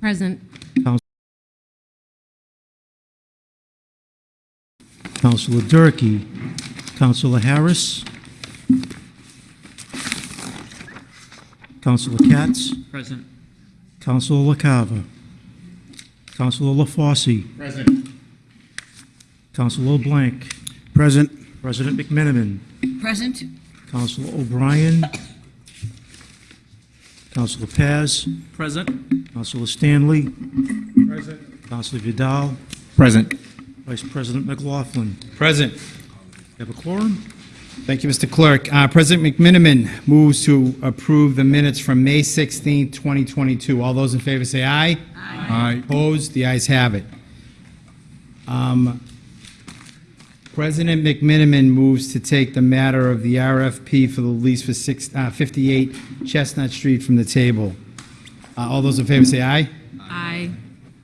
Present. Councilor Durkee. Councilor Harris. Councilor Katz. Present. Councilor LaCava. Councilor LaFosse. Present. Councilor Blank. Present. President McMenimen. Present. Councilor O'Brien. Counselor Paz. Present. Councilor Stanley. Present. Councilor Vidal. Present. Vice President McLaughlin. Present. You have a quorum? Thank you, Mr. Clerk. Uh, President McMenimen moves to approve the minutes from May 16, 2022. All those in favor say aye. Aye. Opposed? The ayes have it. Um, President McMenimen moves to take the matter of the RFP for the lease for six- uh, 58 Chestnut Street from the table. Uh, All those in favor say aye. Aye.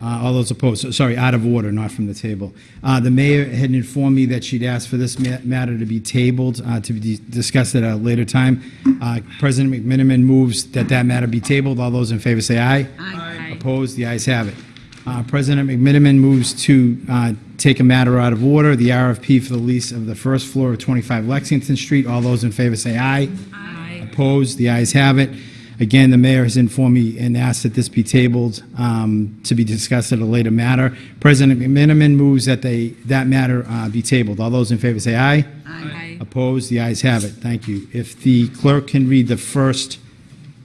Uh, All those opposed, so- sorry, out of order, not from the table. Uh, The mayor had informed me that she'd asked for this ma- matter to be tabled, uh, to be discussed at a later time. Uh, President McMenimen moves that that matter be tabled. All those in favor say aye. Aye. Opposed, the ayes have it. Uh, President McMenimen moves to uh, take a matter out of order, the RFP for the lease of the first floor of 25 Lexington Street. All those in favor say aye. Aye. Opposed? The ayes have it. Again, the mayor has informed me and asked that this be tabled um, to be discussed at a later matter. President McMenimen moves that they, that matter uh, be tabled. All those in favor say aye. Aye. Opposed? The ayes have it. Thank you. If the clerk can read the first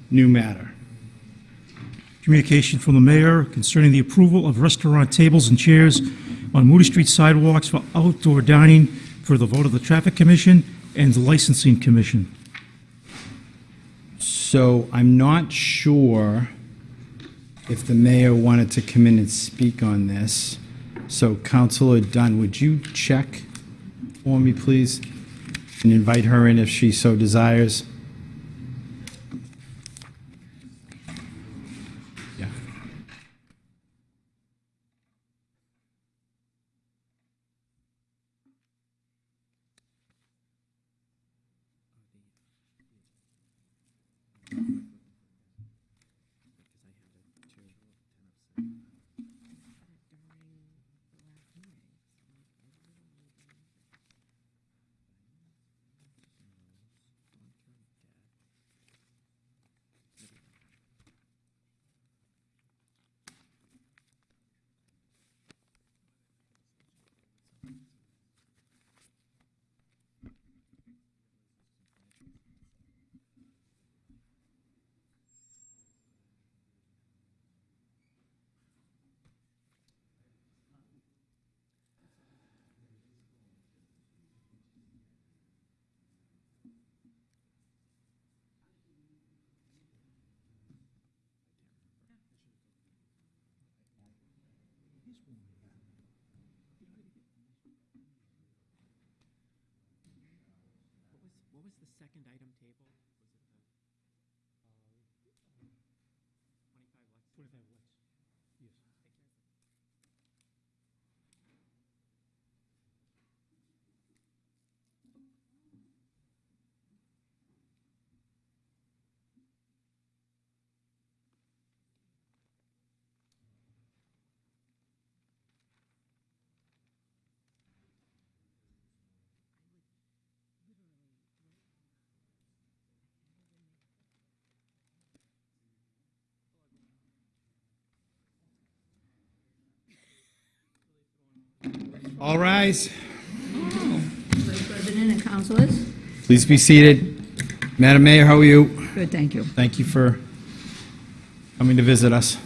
new matter. Communication from the mayor concerning the approval of restaurant tables and chairs on Moody Street sidewalks for outdoor dining for the vote of the Traffic Commission and the Licensing Commission. So I'm not sure if the mayor wanted to come in and speak on this. So Councilor Dunn, would you check for me, please? And invite her in if she so desires? What was the second item table? All rise. Vice President and councilors. Please be seated. Madam Mayor, how are you? Good, thank you. Thank you for coming to visit us.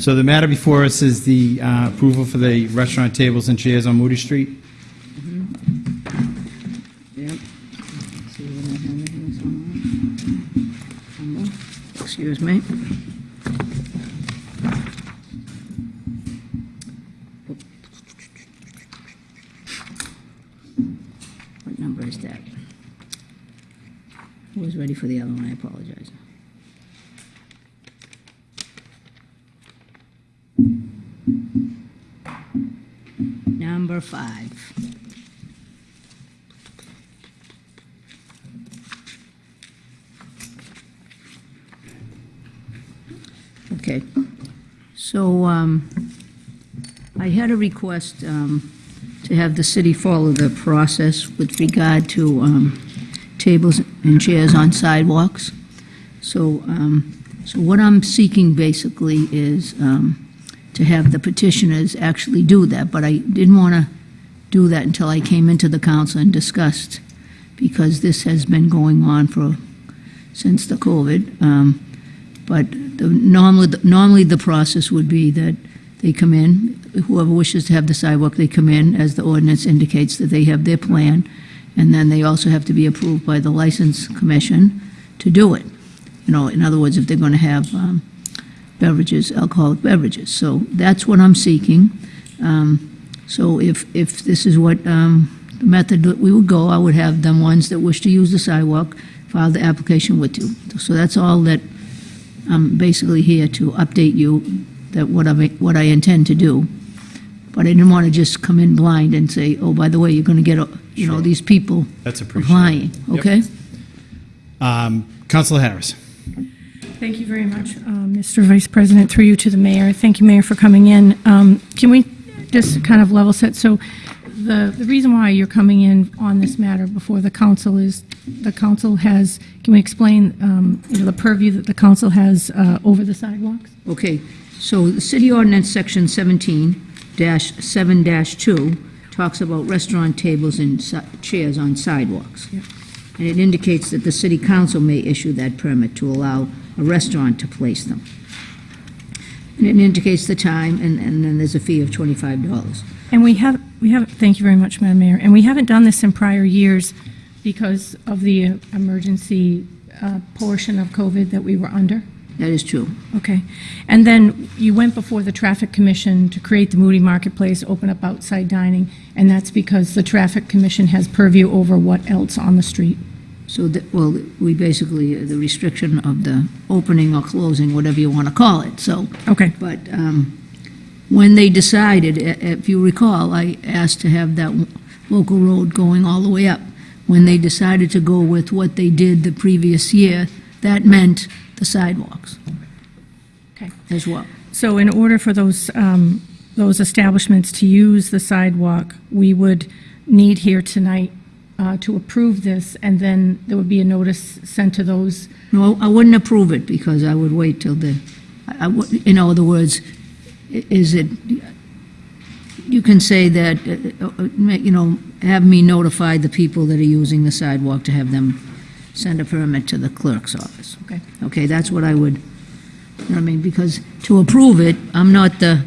So the matter before us is the uh, approval for the restaurant tables and chairs on Moody Street. Yep. See what I have in here somewhere. Excuse me. Request, um, to have the city follow the process with regard to, um, tables and chairs on sidewalks. So, um, so what I'm seeking basically is, um, to have the petitioners actually do that, but I didn't want to do that until I came into the council and discussed, because this has been going on for, since the COVID. Um, But the, normally, normally the process would be that they come in, whoever wishes to have the sidewalk, they come in, as the ordinance indicates, that they have their plan, and then they also have to be approved by the license commission to do it. You know, in other words, if they're going to have um, beverages, alcoholic beverages. So that's what I'm seeking. Um, So if, if this is what, um, the method that we would go, I would have them ones that wish to use the sidewalk file the application with you. So that's all that I'm basically here to update you that what I, what I intend to do. But I didn't want to just come in blind and say, oh, by the way, you're going to get, you know, these people That's appreciated. applying, Yep. okay? Um, Counselor Harris. Thank you very much, uh, Mr. Vice President, through you to the mayor. Thank you, Mayor, for coming in. Um, Can we just kind of level set? So the, the reason why you're coming in on this matter before the council is, the council has, can we explain, um, you know, the purview that the council has uh, over the sidewalks? Okay, so the city ordinance, section 17-7-2 talks about restaurant tables and si- chairs on sidewalks. And it indicates that the city council may issue that permit to allow a restaurant to place them. And it indicates the time, and, and then there's a fee of twenty-five dollars. And we have, we have, thank you very much, Madam Mayor. And we haven't done this in prior years because of the emergency uh, portion of COVID that we were under. That is true. Okay. And then you went before the Traffic Commission to create the Moody Marketplace, open up outside dining, and that's because the Traffic Commission has purview over what else on the street. So that, well, we basically, uh, the restriction of the opening or closing, whatever you want to call it, so. Okay, But um, when they decided, if you recall, I asked to have that local road going all the way up. When they decided to go with what they did the previous year, that meant the sidewalks okay. as well. So in order for those, um, those establishments to use the sidewalk, we would need here tonight uh, to approve this, and then there would be a notice sent to those. No, I wouldn't approve it because I would wait till the, I- I would- in other words, is it, you can say that, uh, uh, uh, you know, have me notify the people that are using the sidewalk to have them send a permit to the clerk's office. Okay. Okay, that's what I would, you know what I mean, because to approve it, I'm not the,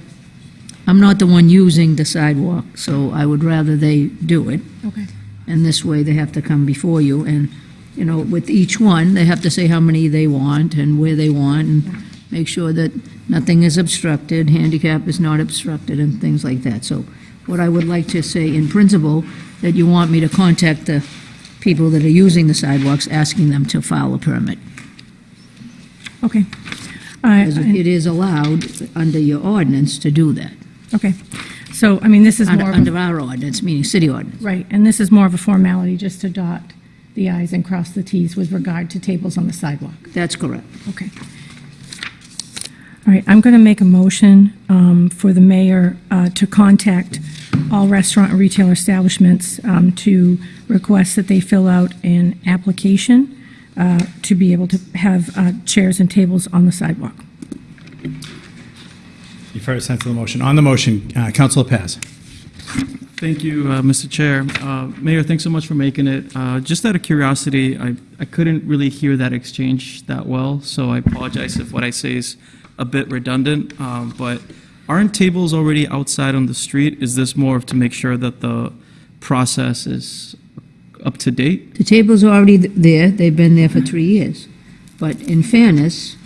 I'm not the one using the sidewalk, so I would rather they do it. Okay. And this way, they have to come before you, and, you know, with each one, they have to say how many they want and where they want, and make sure that nothing is obstructed, handicap is not obstructed, and things like that. So what I would like to say in principle, that you want me to contact the people that are using the sidewalks, asking them to file a permit. Okay. I- Because I- it is allowed under your ordinance to do that. Okay. So, I mean, this is Under more of a under our ordinance, meaning city ordinance. Right, and this is more of a formality, just to dot the i's and cross the t's with regard to tables on the sidewalk. That's correct. Okay. All right, I'm going to make a motion um, for the mayor uh, to contact all restaurant and retail establishments um, to request that they fill out an application uh, to be able to have uh, chairs and tables on the sidewalk. You've heard a sense of the motion. On the motion, uh, Counselor Paz. Thank you, uh, Mr. Chair. Uh, Mayor, thanks so much for making it. Uh, Just out of curiosity, I I couldn't really hear that exchange that well, so I apologize if what I say is a bit redundant, um, but aren't tables already outside on the street? Is this more of to make sure that the process is up to date? The table's are already th- there, they've been there for three years. But in fairness,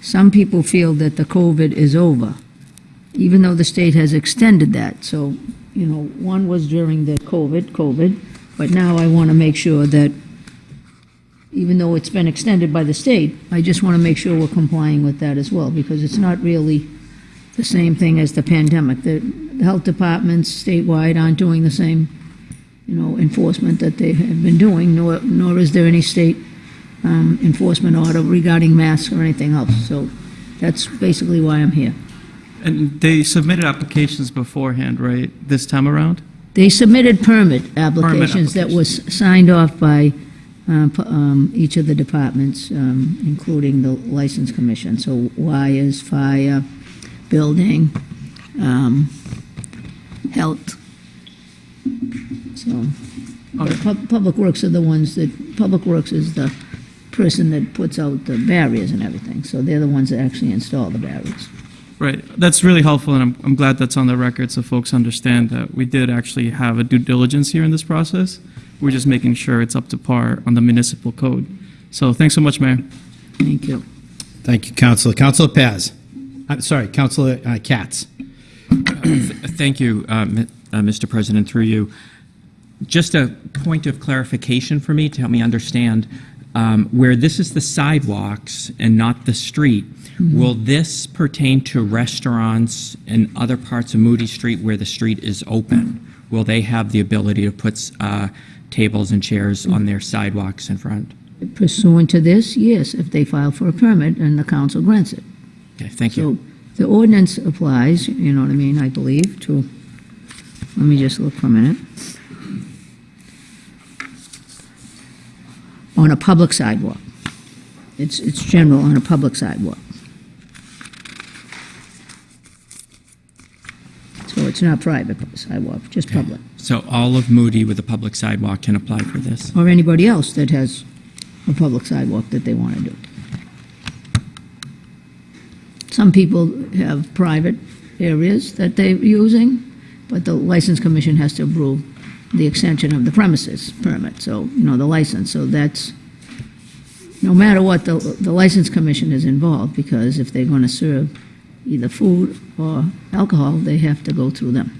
some people feel that the COVID is over, even though the state has extended that. So, you know, one was during the COVID, COVID, but now I want to make sure that, even though it's been extended by the state, I just want to make sure we're complying with that as well, because it's not really the same thing as the pandemic. The health departments statewide aren't doing the same you know, enforcement that they have been doing, nor, nor is there any state um, enforcement order regarding masks or anything else. So that's basically why I'm here. And they submitted applications beforehand, right, this time around? They submitted permit applications that was signed off by uh, um, each of the departments, um, including the License Commission. So why is fire, building, um, health. So, but Pub- Public Works are the ones that, Public Works is the person that puts out the barriers and everything. So they're the ones that actually install the barriers. Right, that's really helpful, and I'm, I'm glad that's on the record so folks understand that we did actually have a due diligence here in this process. We're just making sure it's up to par on the municipal code. So thanks so much, Mayor. Thank you. Thank you, Counselor. Counselor Paz. I'm sorry, Councilor uh, Katz. Thank you, uh, uh, Mr. President, through you. Just a point of clarification for me to help me understand, um, where this is the sidewalks and not the street, will this pertain to restaurants and other parts of Moody Street where the street is open? Will they have the ability to put uh, tables and chairs on their sidewalks in front? Pursuant to this, yes, if they file for a permit and the council grants it. Okay, thank you. So the ordinance applies, you know what I mean, I believe, to, let me just look for a minute. On a public sidewalk. It's, it's general on a public sidewalk. So it's not private sidewalk, just public. So all of Moody with a public sidewalk can apply for this? Or anybody else that has a public sidewalk that they want to do. Some people have private areas that they're using, but the License Commission has to approve the extension of the premises permit, so, you know, the license, so that's, no matter what, the, the License Commission is involved, because if they're going to serve either food or alcohol, they have to go through them.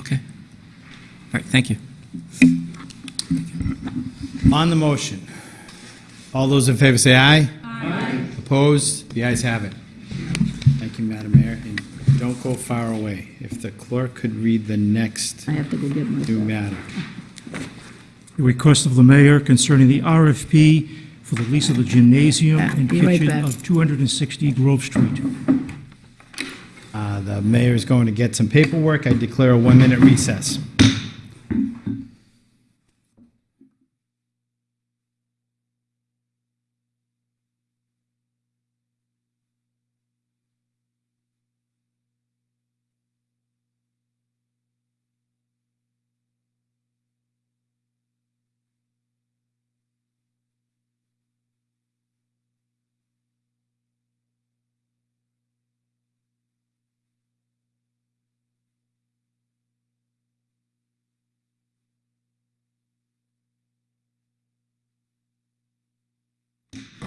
Okay. All right, thank you. On the motion, all those in favor say aye. Aye. Opposed? The ayes have it. Thank you, Madam Mayor, and don't go far away. If the clerk could read the next I have to go get my... new matter. The request of the mayor concerning the RFP for the lease of the gymnasium Yeah, and be right kitchen back. of 260 Grove Street. Uh, The mayor is going to get some paperwork. I declare a one-minute recess.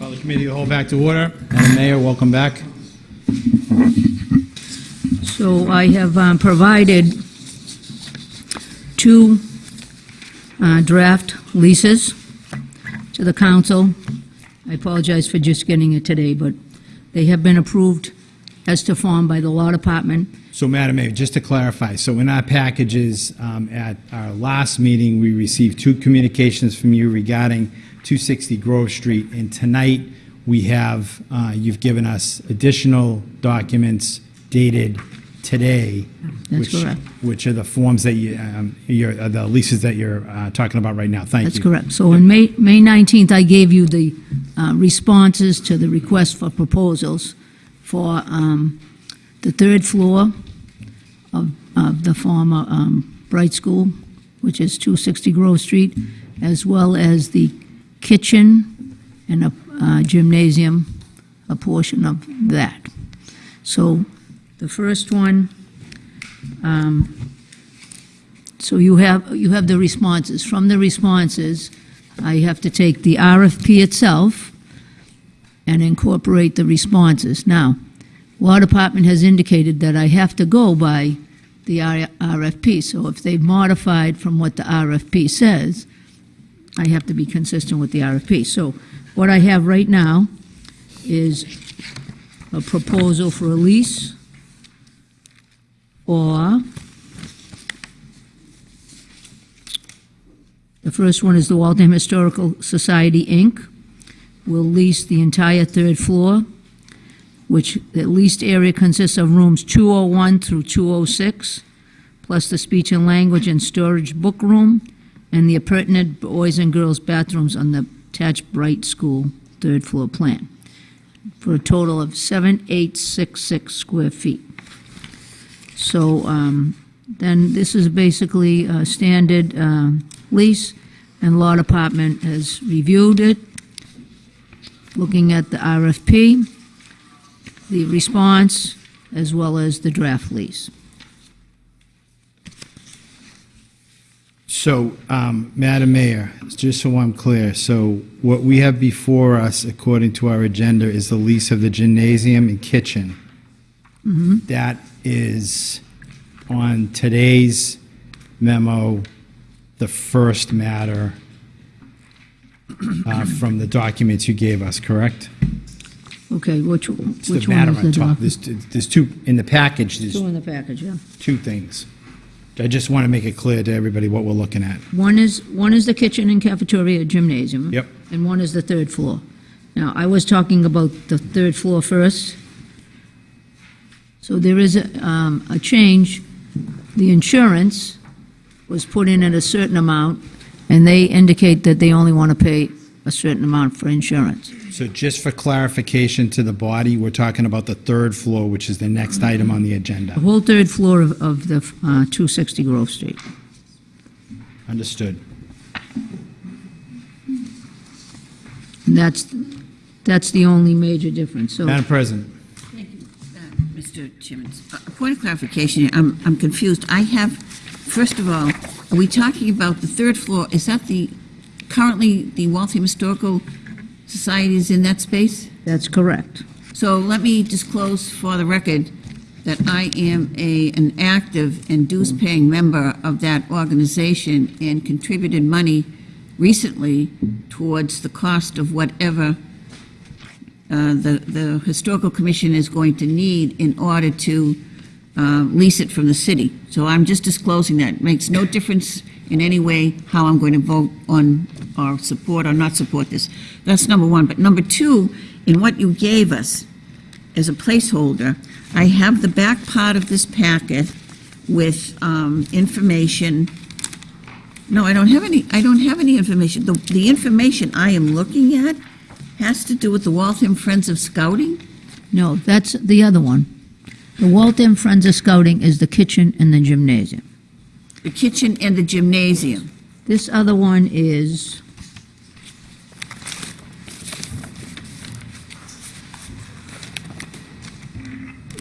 Call the committee to hold back to order. Madam Mayor, welcome back. So I have um, provided two uh, draft leases to the council. I apologize for just getting it today, but they have been approved as to form by the law department. So, Madam Mayor, just to clarify, so in our packages, um, at our last meeting, we received two communications from you regarding 260 Grove Street, and tonight, we have, uh, you've given us additional documents dated today. That's which- correct. Which are the forms that you, um, you're, uh, the leases that you're uh, talking about right now. Thank you. That's correct. So on May, May 19th, I gave you the uh, responses to the request for proposals for um, the third floor of, of the former um, Bright School, which is 260 Grove Street, as well as the kitchen and a uh, gymnasium, a portion of that. So the first one, um, so you have, you have the responses. From the responses, I have to take the RFP itself and incorporate the responses. Now, Law Department has indicated that I have to go by the RFP, so if they've modified from what the RFP says, I have to be consistent with the RFP. So what I have right now is a proposal for a lease or The first one is the Waltham Historical Society, Inc. will lease the entire third floor which the leased area consists of rooms 201 through 206, plus the speech and language and storage book room, and the appurtenant boys and girls bathrooms on the attached Bright School third floor plan, for a total of 7866 square feet. So um, then this is basically a standard um, lease, and Law Department has reviewed it, looking at the RFP, the response, as well as the draft lease. So, um, Madam Mayor, just so I'm clear, so what we have before us, according to our agenda, is the lease of the gymnasium and kitchen. That is on today's memo, the first matter uh, from the documents you gave us, correct? Okay, which, It's the which one matter is on the top. There's, there's two, in the package, there's Two in the package, yeah. two things. I just want to make it clear to everybody what we're looking at. One is, one is the kitchen and cafeteria gymnasium. Yep. And one is the third floor. Now, I was talking about the third floor first. So there is a, um, a change. The insurance was put in at a certain amount, and they indicate that they only want to pay a certain amount for insurance. So just for clarification to the body, we're talking about the third floor, which is the next item on the agenda. The whole third floor of, of the, uh, 260 Grove Street. Understood. And that's, that's the only major difference, so. Madam President, Thank you, uh, Mr. Chairman, a point of clarification, I'm, I'm confused. I have, first of all, are we talking about the third floor? Is that the, currently, the Waltham Historical Society is in that space? That's correct. So let me disclose for the record that I am a, an active and dues-paying member of that organization and contributed money recently towards the cost of whatever uh, the, the Historical Commission is going to need in order to uh, lease it from the city. So I'm just disclosing that. It Makes no difference in any way how I'm going to vote on or support or not support this. That's number one. But number two, in what you gave us as a placeholder, I have the back part of this packet with um, information. No, I don't have any, I don't have any information. The, the information I am looking at has to do with the Waltham Friends of Scouting? No, that's the other one. The Waltham Friends of Scouting is the kitchen and the gymnasium. The kitchen and the gymnasium. This other one is,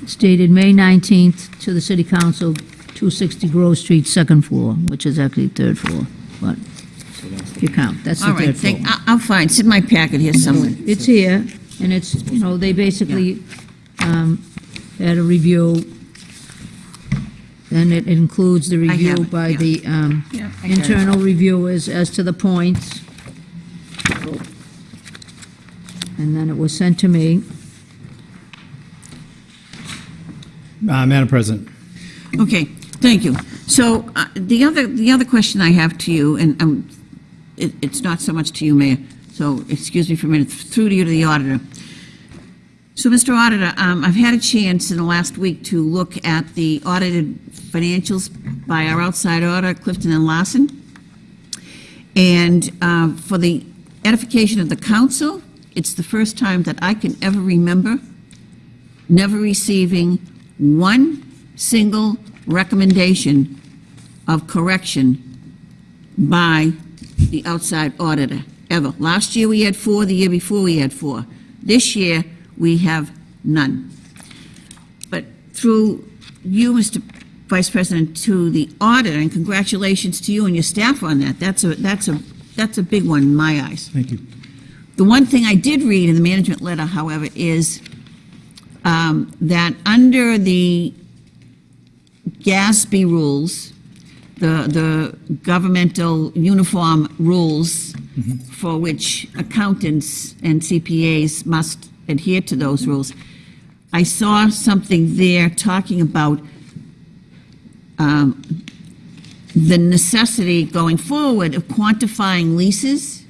it's dated May 19th to the City Council, 260 Grove Street, second floor, which is actually third floor, but if you count, that's the All right, third floor. thank, I- I'll find, it's in my packet here somewhere. It's here, and it's, you know, they basically um, had a review, then it includes the have review it, by yeah. the um, Yeah, I got it. internal reviewers as to the points. And then it was sent to me. uh, Madam President, Okay, thank you. So uh, the other, the other question I have to you, and um, it, it's not so much to you, Mayor, so excuse me for a minute, through to you to the auditor. So, Mr. Auditor, um, I've had a chance in the last week to look at the audited financials by our outside auditor, Clifton and Larson. And uh, for the edification of the council, it's the first time that I can ever remember never receiving one single recommendation of correction by the outside auditor, ever. Last year, we had four, the year before, we had four. This year, we have none. But through you, Mr. Vice President, to the auditor, and congratulations to you and your staff on that. That's a, that's a, that's a big one in my eyes. Thank you. The one thing I did read in the management letter, however, is um, that under the GASB rules, the, the governmental uniform rules for which accountants and CPAs must adhere to those rules, I saw something there talking about um, the necessity going forward of quantifying leases.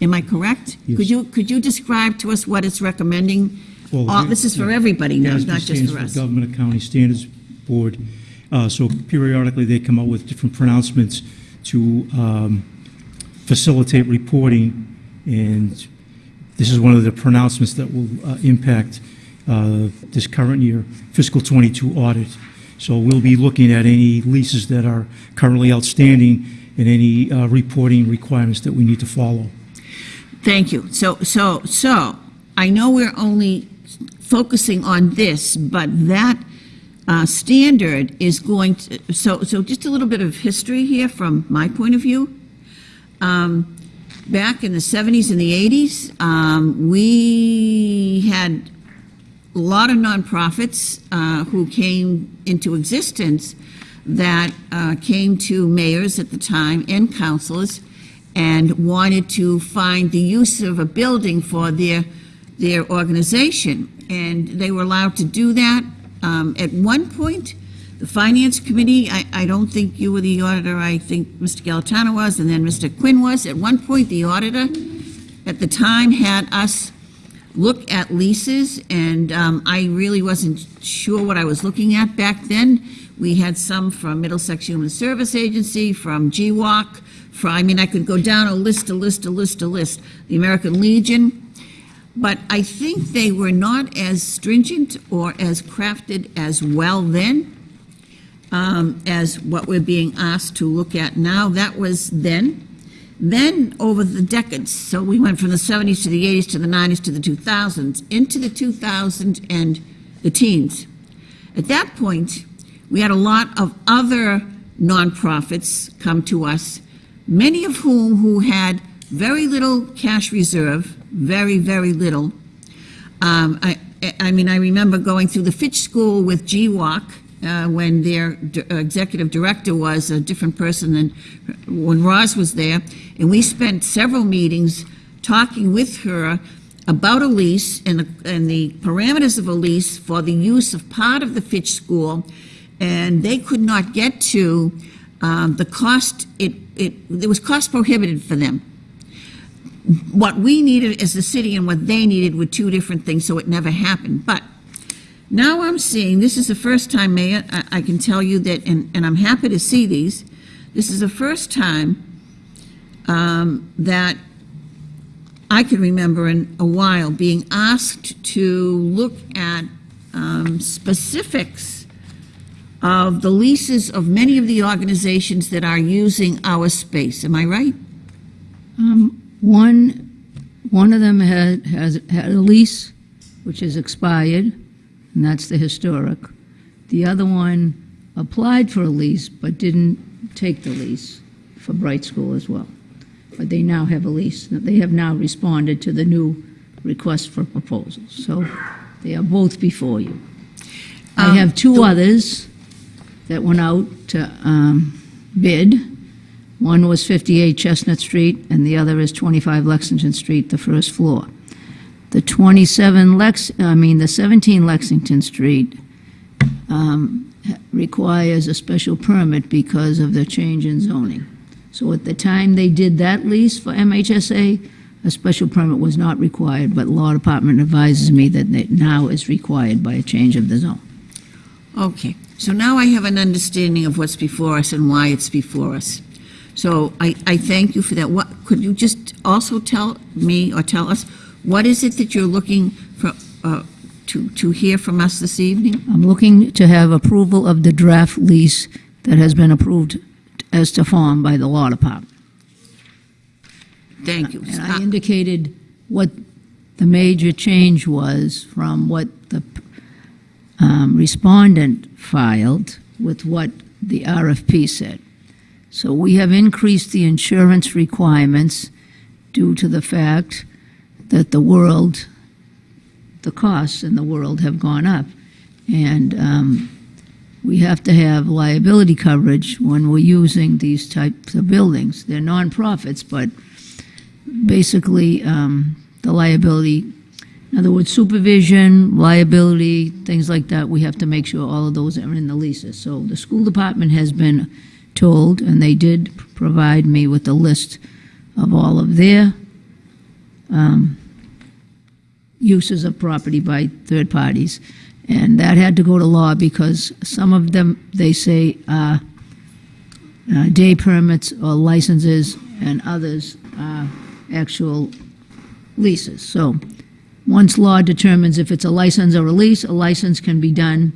Am I correct? Yes. Could you, could you describe to us what it's recommending Well, All, this is for everybody now, not just for us. Government Accounting Standards Board. Uh, So periodically, they come out with different pronouncements to um, facilitate reporting, and this is one of the pronouncements that will uh, impact uh, this current year fiscal '22 audit. So we'll be looking at any leases that are currently outstanding and any uh, reporting requirements that we need to follow. Thank you. So, so, so, I know we're only focusing on this, but that uh, standard is going to, so, so just a little bit of history here from my point of view. Um, Back in the 70s and the 80s, um, we had a lot of nonprofits uh, who came into existence that uh, came to mayors at the time and councilors and wanted to find the use of a building for their their organization, and they were allowed to do that. Um, at one point, the finance committee, I, I don't think you were the auditor, I think Mr. Galatano was, and then Mr. Quinn was. At one point, the auditor at the time had us look at leases, and um, I really wasn't sure what I was looking at back then. We had some from Middlesex Human Service Agency, from GWAC, from, I mean, I could go down a list, a list, a list, a list. The American Legion. But I think they were not as stringent or as crafted as well then um, as what we're being asked to look at now. That was then. Then, over the decades, so we went from the 70s to the 80s to the 90s to the 2000s, into the 2000s and the teens. At that point, we had a lot of other nonprofits come to us, many of whom who had very little cash reserve, very, very little. Um, I, I mean, I remember going through the Fitch School with GWAC uh, when their uh, executive director was a different person than when Roz was there, and we spent several meetings talking with her about a lease and the, and the parameters of a lease for the use of part of the Fitch School, and they could not get to um, the cost. It it it was cost prohibitive for them what we needed as the city and what they needed were two different things, so it never happened. But now I'm seeing, this is the first time, Mayor, I, I can tell you that, and, and I'm happy to see these, this is the first time um, that I can remember in a while being asked to look at um, specifics of the leases of many of the organizations that are using our space. Am I right? One, one of them had, has had a lease, which is expired, and that's the historic. The other one applied for a lease, but didn't take the lease for Bright School as well. But they now have a lease. They have now responded to the new request for proposals. So they are both before you. I Um, have two others that went out to um, bid. One was 58 Chestnut Street, and the other is 25 Lexington Street, the first floor. The 27 Lex, I mean, the 17 Lexington Street um, requires a special permit because of the change in zoning. So at the time they did that lease for MHSA, a special permit was not required, but Law Department advises me that it now is required by a change of the zone. Okay, so now I have an understanding of what's before us and why it's before us. So I, I thank you for that. What, could you just also tell me or tell us, what is it that you're looking for, uh, to, to hear from us this evening? I'm looking to have approval of the draft lease that has been approved as to form by the Law Department. Thank you. And I indicated what the major change was from what the um, respondent filed with what the RFP said. So we have increased the insurance requirements due to the fact that the world, the costs in the world have gone up. And um, we have to have liability coverage when we're using these types of buildings. They're nonprofits, but basically um, the liability, in other words, supervision, liability, things like that, we have to make sure all of those are in the leases. So the school department has been told, and they did provide me with a list of all of their um, uses of property by third parties. And that had to go to law because some of them, they say, are uh, day permits or licenses, and others are actual leases. So once law determines if it's a license or a lease, a license can be done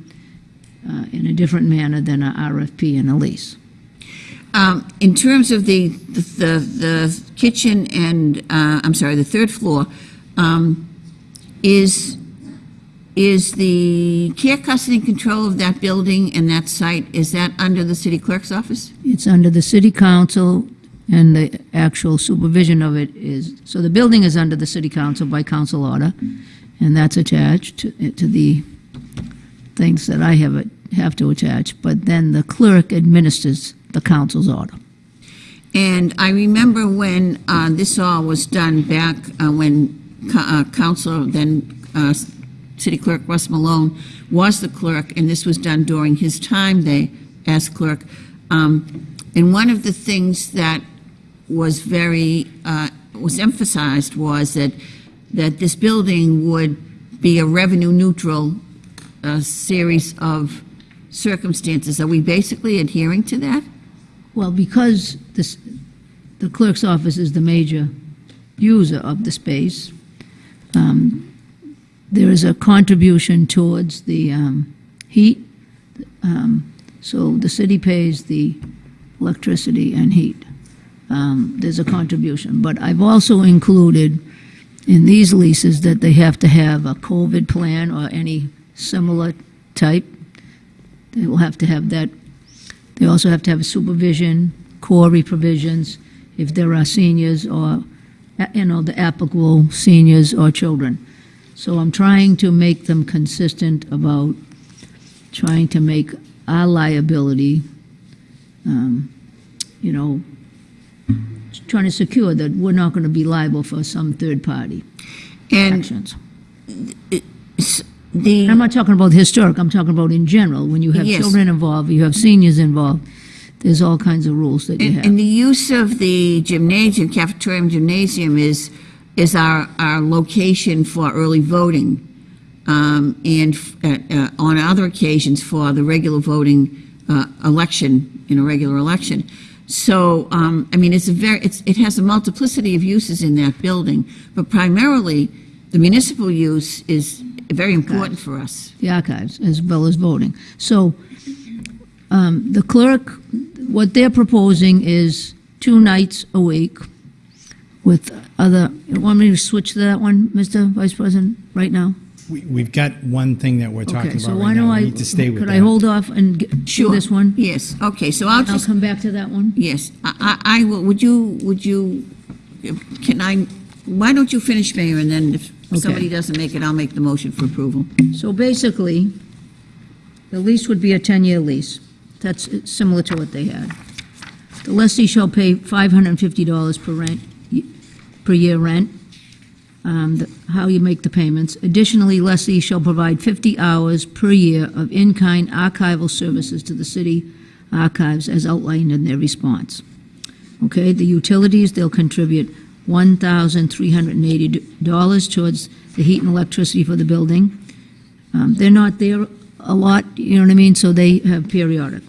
uh, in a different manner than an RFP and a lease. Um, In terms of the, the, the kitchen and, uh, I'm sorry, the third floor, um, is, is the care, custody, and control of that building and that site, is that under the city clerk's office? It's under the city council, and the actual supervision of it is, so the building is under the city council by council order, and that's attached to to the things that I have, have to attach, but then the clerk administers the council's order. And I remember when uh, this all was done back uh, when uh, Council, then uh, City Clerk Russ Malone was the clerk, and this was done during his time there as clerk. Um, And one of the things that was very, uh, was emphasized was that, that this building would be a revenue-neutral uh, series of circumstances. Are we basically adhering to that? Well, because this, the clerk's office is the major user of the space, um, there is a contribution towards the um, heat. Um, So the city pays the electricity and heat. Um, There's a contribution. But I've also included in these leases that they have to have a COVID plan or any similar type. They will have to have that they also have to have supervision, core provisions, if there are seniors or, uh, you know, the applicable seniors or children. So I'm trying to make them consistent about trying to make our liability, um, you know, trying to secure that we're not going to be liable for some third-party And actions. The. I'm not talking about historic, I'm talking about in general. When you have Yes. children involved, you have seniors involved, there's all kinds of rules that you And, have. and the use of the gymnasium, cafeteria and gymnasium is, is our, our location for early voting. Um, and, f- uh, uh, on other occasions for the regular voting, uh, election, in a regular election. So, um, I mean, it's a very, it's, it has a multiplicity of uses in that building, but primarily, the municipal use is very important for us. the archives as well as voting. So um, the clerk, what they're proposing is two nights a week with other, you want me to switch to that one, Mr. Vice President, right now? We- We've got one thing that we're Okay, talking so about why right don't now. I, We need to stay with could that. I hold off and get- do Sure. this one? Yes, okay, so I'll I'll just, come back to that one. yes, I, I I will, would you, would you, can I, why don't you finish, Mayor, and then if Okay. somebody doesn't make it, I'll make the motion for approval. So basically, the lease would be a 10-year lease. That's similar to what they had. The lessee shall pay $550 per rent, per year rent, um, the- how you make the payments. Additionally, lessee shall provide 50 hours per year of in-kind archival services to the city archives as outlined in their response. Okay, the utilities, they'll contribute $1,380 towards the heat and electricity for the building. Um, They're not there a lot, you know what I mean, so they have periodic.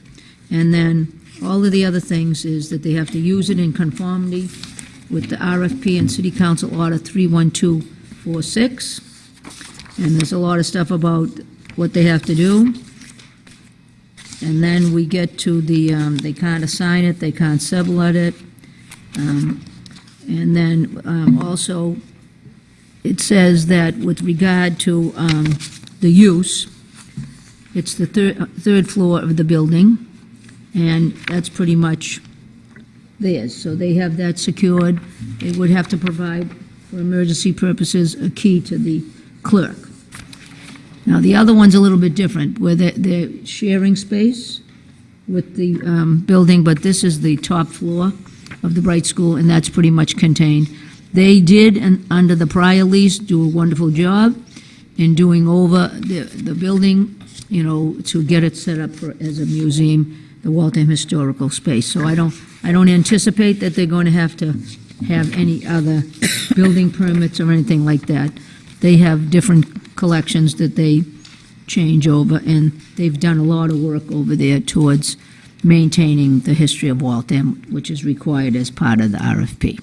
And then all of the other things is that they have to use it in conformity with the RFP and City Council Order 31246. And there's a lot of stuff about what they have to do. And then we get to the, um, they can't assign it, they can't sublet it. Um, And then um, also, it says that with regard to um, the use, it's the third, third floor of the building, and that's pretty much theirs. So they have that secured. They would have to provide, for emergency purposes, a key to the clerk. Now, the other one's a little bit different, where they're, they're sharing space with the um, building, but this is the top floor of the Bright School, and that's pretty much contained. They did, and under the prior lease, do a wonderful job in doing over the, the building, you know, to get it set up for, as a museum, the Waltham Historical Space. So I don't, I don't anticipate that they're going to have to have any other building permits or anything like that. they have different collections that they change over, and they've done a lot of work over there towards maintaining the history of Waltham, which is required as part of the RFP.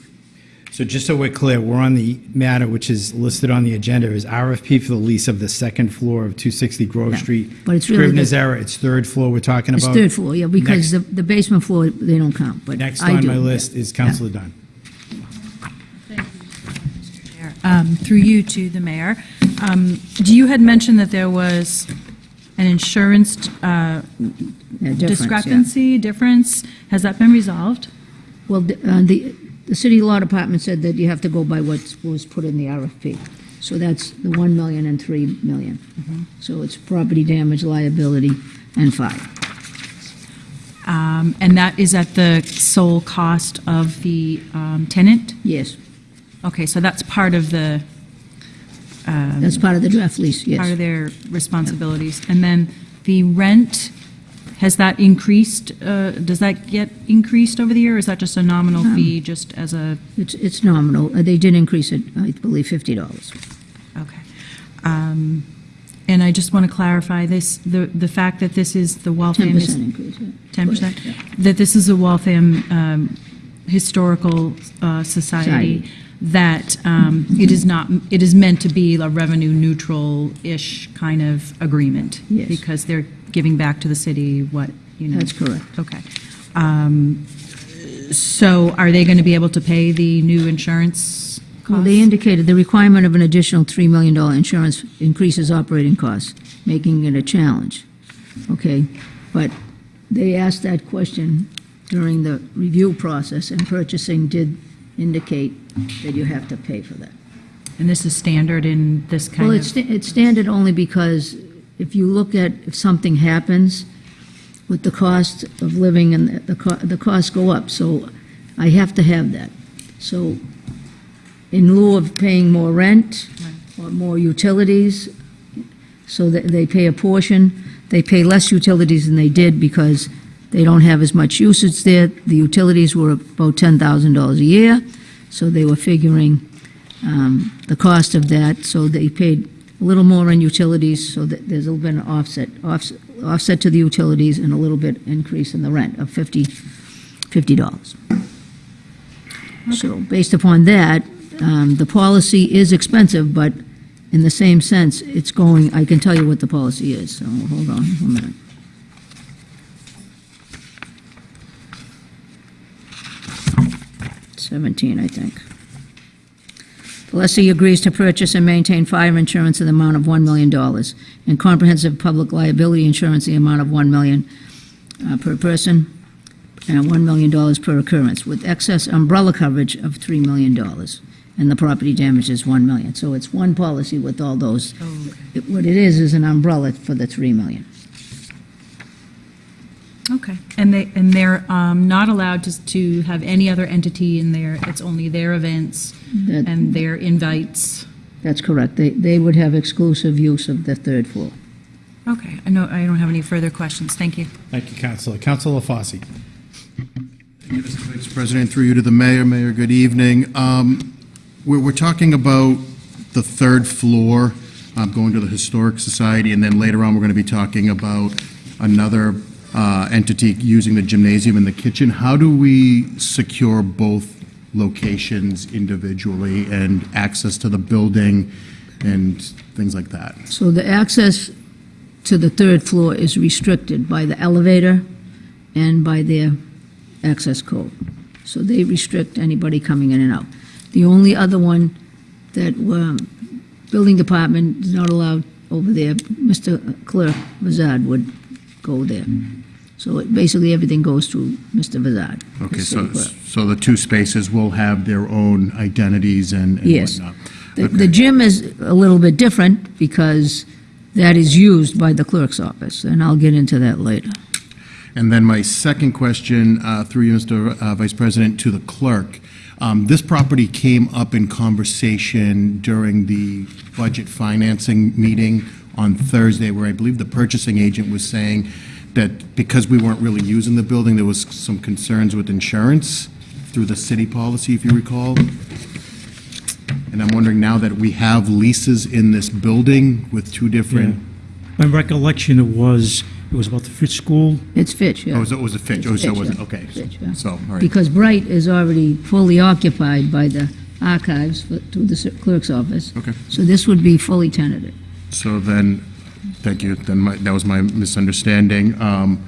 So just so we're clear, we're on the matter which is listed on the agenda is RFP for the lease of the second floor of 260 Grove Yeah, Street. but it's really Scrivener's the- error, it's third floor we're talking It's about. third floor, yeah, because Next- the the basement floor, they don't count, but Next I on do. my list is Counselor Dunn. Thank you, Mr. Chair. Um, through you to the mayor. Um, You had mentioned that there was an insurance uh, Yeah, difference, yeah. discrepancy, difference. Has that been resolved? Well, the, uh, the, the city law department said that you have to go by what was put in the RFP. So that's the 1 million and 3 million. Mm-hmm. So it's property damage, liability, and fire. Um, And that is at the sole cost of the um, tenant? Yes, Okay, so that's part of the, that's part of the draft lease, yes. part of their responsibilities. And then the rent, has that increased? uh, Does that get increased over the year, or is that just a nominal Um, fee, just as a, It's, it's nominal. Uh, They did increase it, I believe, $50. okay. Um, And I just want to clarify this, the, the fact that this is the Waltham. 10% is- increase, yeah. 10%? Yeah. That this is a Waltham um, Historical uh, Society, Society. that um, it is not, it is meant to be a revenue-neutral-ish kind of agreement? Yes. Because they're giving back to the city what, you know? That's correct. Okay. Um, So are they going to be able to pay the new insurance Well, costs? they indicated the requirement of an additional $3 million insurance increases operating costs, making it a challenge. Okay, but they asked that question during the review process, and purchasing did indicate that you have to pay for that. And this is standard in this kind of? Well, it's, it's standard only because if you look at, if something happens with the cost of living and the, co- the costs go up, so I have to have that. So in lieu of paying more rent or more utilities, so that they pay a portion, they pay less utilities than they did because they don't have as much usage there. The utilities were about $10,000 a year, so they were figuring um, the cost of that, so they paid a little more in utilities, so that there's a little bit of offset, offset offset to the utilities and a little bit increase in the rent of 50, $50. So based upon that, um, the policy is expensive, but in the same sense, it's going, I can tell you what the policy is, so hold on one minute. Seventeen, I think. The lessee agrees to purchase and maintain fire insurance in the amount of $1 million, and comprehensive public liability insurance in the amount of 1 million uh, per person, and $1 million per occurrence, with excess umbrella coverage of $3 million, and the property damage is 1 million. So it's one policy with all those. It- What it is, is an umbrella for the $3 million. Okay, and they, and they're um, not allowed to, to have any other entity in there, it's only their events That- and their invites? That's correct. They, they would have exclusive use of the third floor. Okay, I know, I don't have any further questions, thank you. Thank you, Counselor. Counselor LaFosse. Mr. Vice President, through you to the mayor. Mayor, good evening. Um, We're, we're talking about the third floor, um, going to the Historic Society, and then later on, we're going to be talking about another entity using the gymnasium and the kitchen. How do we secure both locations individually and access to the building and things like that? So the access to the third floor is restricted by the elevator and by their access code. So they restrict anybody coming in and out. The only other one that, um, building department is not allowed over there, Mr. Clerk Mazad would go there. So it- basically, everything goes through Mr. Vazad. the Okay, city so, clerk. so the two spaces will have their own identities and and Yes. whatnot? The- Okay. The gym is a little bit different because that is used by the clerk's office, and I'll get into that later. And then my second question, uh, through you, Mr. uh, Vice President, to the clerk. Um, This property came up in conversation during the budget financing meeting on Thursday, where I believe the purchasing agent was saying that because we weren't really using the building, there was some concerns with insurance through the city policy, if you recall. And And I'm wondering now that we have leases in this building with two different, My recollection, it was, it was about the Fitch School. It's Fitch, yeah. oh, so it was a Fitch, oh, so it wasn't, yeah. okay. Fitch, yeah. So, all right. Because Bright is already fully occupied by the archives for- through the clerk's office. Okay. So this would be fully tenanted. So then, thank you, then my, that was my misunderstanding. Um,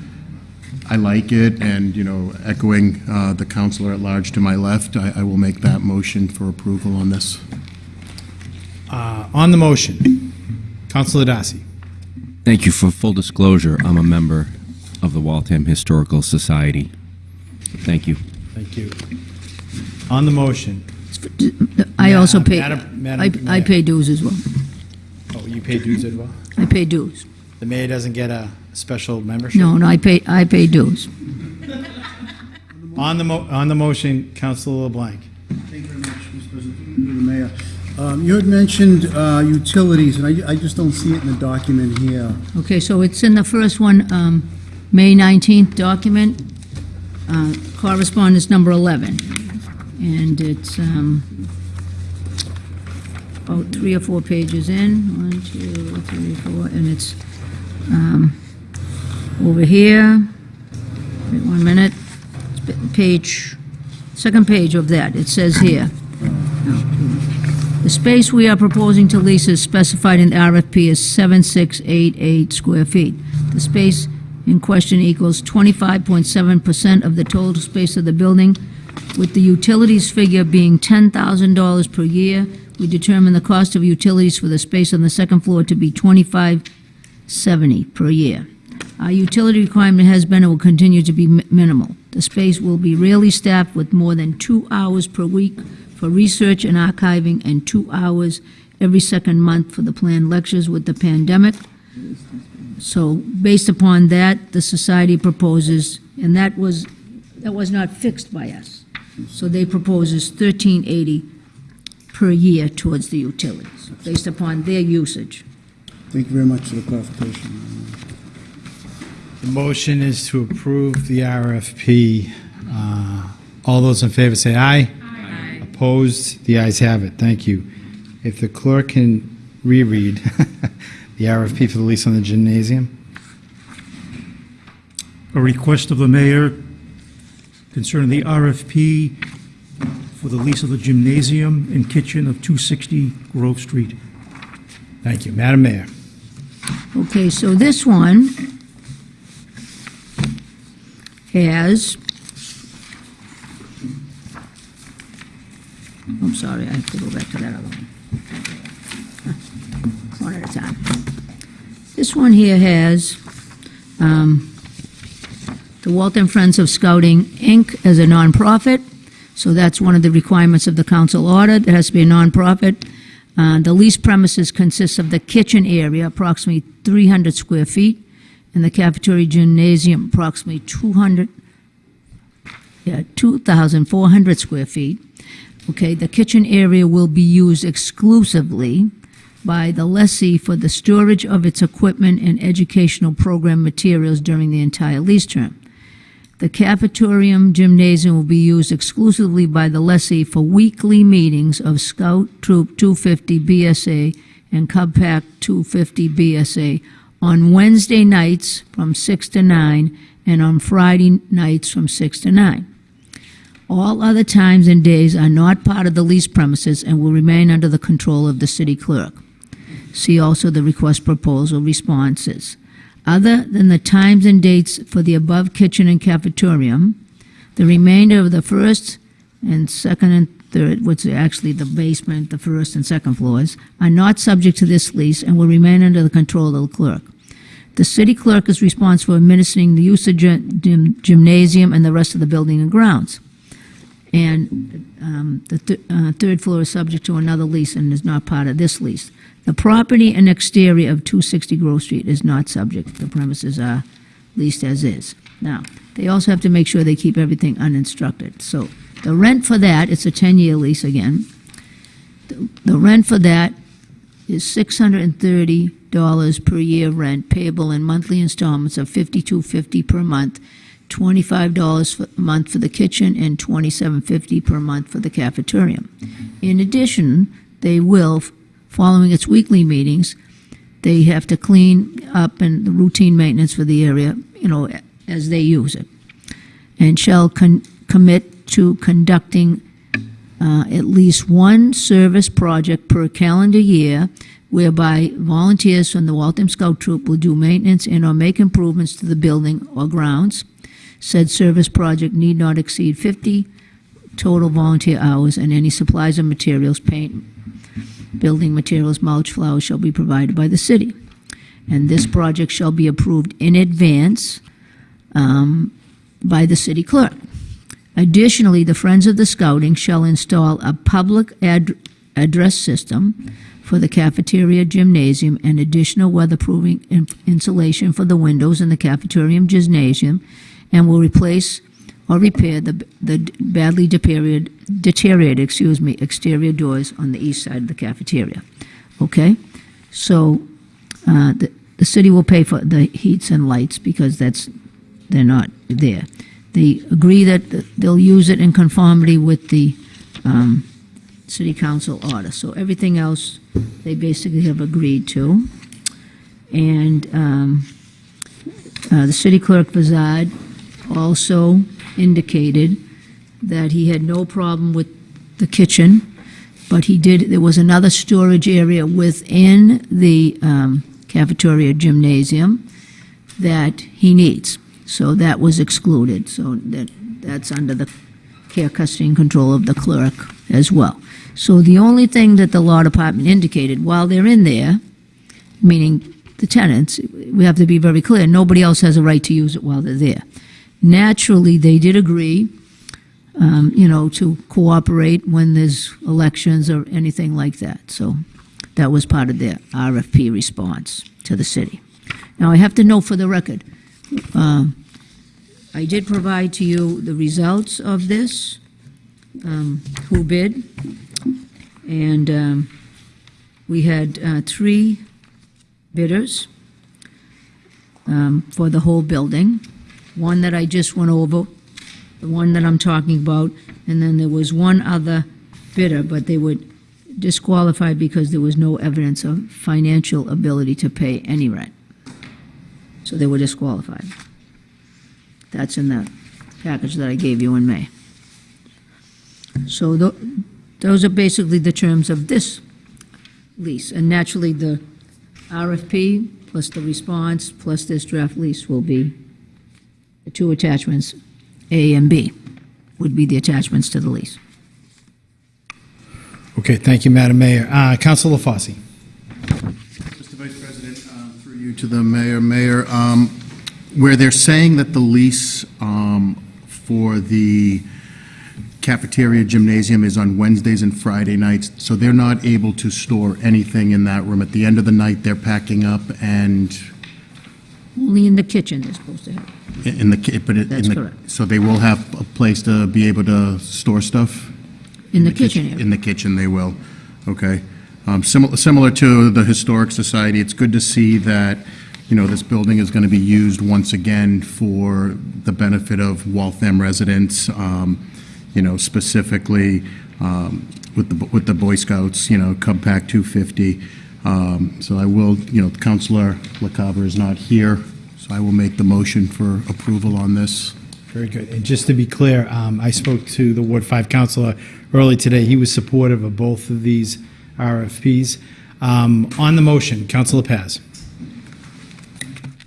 I like it, and, you know, echoing uh, the counselor at large to my left, I, I will make that motion for approval on this. Uh, On the motion, Counselor Darcy. Thank you. For full disclosure, I'm a member of the Waltham Historical Society. Thank you. Thank you. On the motion, I also pay, Madam- Madam I I pay dues as well. oh, you pay dues as well? I pay dues. The mayor doesn't get a special membership? No, no, I pay, I pay dues. On the, mo- on the motion, Counselor LeBlanc. Thank you very much, Mr. President, through the mayor. Um, You had mentioned uh, utilities, and I I just don't see it in the document here. Okay, so it's in the first one, um, May 19th document, uh, correspondence number 11. And it's um, about three or four pages in, one, two, three, four, and it's um, over here, wait one minute, page, second page of that, it says here. The space we are proposing to lease is specified in the RFP as 7688 square feet. The space in question equals 25.7% of the total space of the building, with the utilities figure being $10,000 per year. We determine the cost of utilities for the space on the second floor to be 2570 per year. Our utility requirement has been and will continue to be mi- minimal. The space will be rarely staffed with more than two hours per week for research and archiving and two hours every second month for the planned lectures with the pandemic. So based upon that, the society proposes, and that was, that was not fixed by us. So they proposes 1380 per year towards the utilities, based upon their usage. Thank you very much for the clarification. The motion is to approve the RFP. Uh, All those in favor say aye. Aye. Opposed? The ayes have it. Thank you. If the clerk can reread the RFP for the lease on the gymnasium. A request of the mayor concerning the RFP for the lease of the gymnasium and kitchen of 260 Grove Street. Thank you. Madam Mayor. Okay, so this one has, I'm sorry, I have to go back to that other one. One at a time. This one here has um, the Waltham Friends of Scouting, Inc. as a nonprofit, so that's one of the requirements of the council order, It has to be a nonprofit. Uh, The lease premises consists of the kitchen area, approximately 300 square feet, and the cafeteria gymnasium, approximately 200, yeah, 2,400 square feet. Okay, the kitchen area will be used exclusively by the lessee for the storage of its equipment and educational program materials during the entire lease term. The cafetorium gymnasium will be used exclusively by the lessee for weekly meetings of Scout Troop 250 BSA and Cub Pack 250 BSA on Wednesday nights from 6 to 9 and on Friday nights from 6 to 9. All other times and days are not part of the lease premises and will remain under the control of the city clerk. See also the request proposal responses. Other than the times and dates for the above kitchen and cafetorium, the remainder of the first and second and third, which is actually the basement, the first and second floors, are not subject to this lease and will remain under the control of the clerk. The city clerk is responsible for administering the use of gym- gym- gymnasium and the rest of the building and grounds. And um, the th- uh, third floor is subject to another lease and is not part of this lease. The property and exterior of 260 Grove Street is not subject. The premises are leased as is. Now, they also have to make sure they keep everything uninstructed. So the rent for that, it's a 10-year lease again. The- The rent for that is $630 per year rent payable in monthly installments of $52.50 per month, $25 for- a month for the kitchen, and $27.50 per month for the cafeteria. In addition, they will, following its weekly meetings, they have to clean up and the routine maintenance for the area, you know, as they use it. And shall commit to conducting uh, at least one service project per calendar year whereby volunteers from the Waltham Scout Troop will do maintenance and/or make improvements to the building or grounds. Said service project need not exceed 50 total volunteer hours, and any supplies and materials, paint, building materials, mulch, flowers shall be provided by the city. And this project shall be approved in advance um, by the city clerk. Additionally, the Friends of the Scouting shall install a public ad- address system for the cafeteria gymnasium and additional weatherproofing in- insulation for the windows in the cafeteria gymnasium, and will replace or repair the the badly deteriorated, deteriorated, excuse me, exterior doors on the east side of the cafeteria. Okay? So, uh, the the city will pay for the heats and lights because that's, they're not there. They agree that they'll use it in conformity with the um, city council order. So everything else, they basically have agreed to. And um, uh, the city clerk Bazad also indicated that he had no problem with the kitchen, but he did, there was another storage area within the um, cafeteria gymnasium that he needs. So that was excluded, so that, that's under the care, custody, and control of the clerk as well. So the only thing that the law department indicated, while they're in there, meaning the tenants, we have to be very clear, nobody else has a right to use it while they're there. Naturally, they did agree, um, you know, to cooperate when there's elections or anything like that. So that was part of their RFP response to the city. Now, I have to note for the record, um, I did provide to you the results of this, um, who bid, and um, we had uh, three bidders um, for the whole building. One that I just went over, the one that I'm talking about, and then there was one other bidder, but they were disqualified because there was no evidence of financial ability to pay any rent. So they were disqualified. That's in the package that I gave you in May. So tho- those are basically the terms of this lease. And naturally, the RFP plus the response plus this draft lease will be two attachments, A and B, would be the attachments to the lease. Okay, thank you, Madam Mayor. Uh, Councilor Fossey. Mr. Vice President, um, through you to the mayor, Mayor, um, where they're saying that the lease um, for the cafeteria gymnasium is on Wednesdays and Friday nights, so they're not able to store anything in that room. At the end of the night, they're packing up and Only in the kitchen they're supposed to have. In the, ki- but it- in That's the... correct. So they will have a place to be able to store stuff? In the kitchen area. In the kitchen, they will, okay. Um, Similar similar to the Historic Society, it's good to see that, you know, this building is going to be used once again for the benefit of Waltham residents, um, you know, specifically um, with the with the Boy Scouts, you know, Cub Pack 250. Um, So I will, you know, Counselor LaCava is not here, I will make the motion for approval on this. Very good. And just to be clear, um, I spoke to the Ward 5 councilor early today. He was supportive of both of these RFPs. Um, On the motion, Councilor Paz.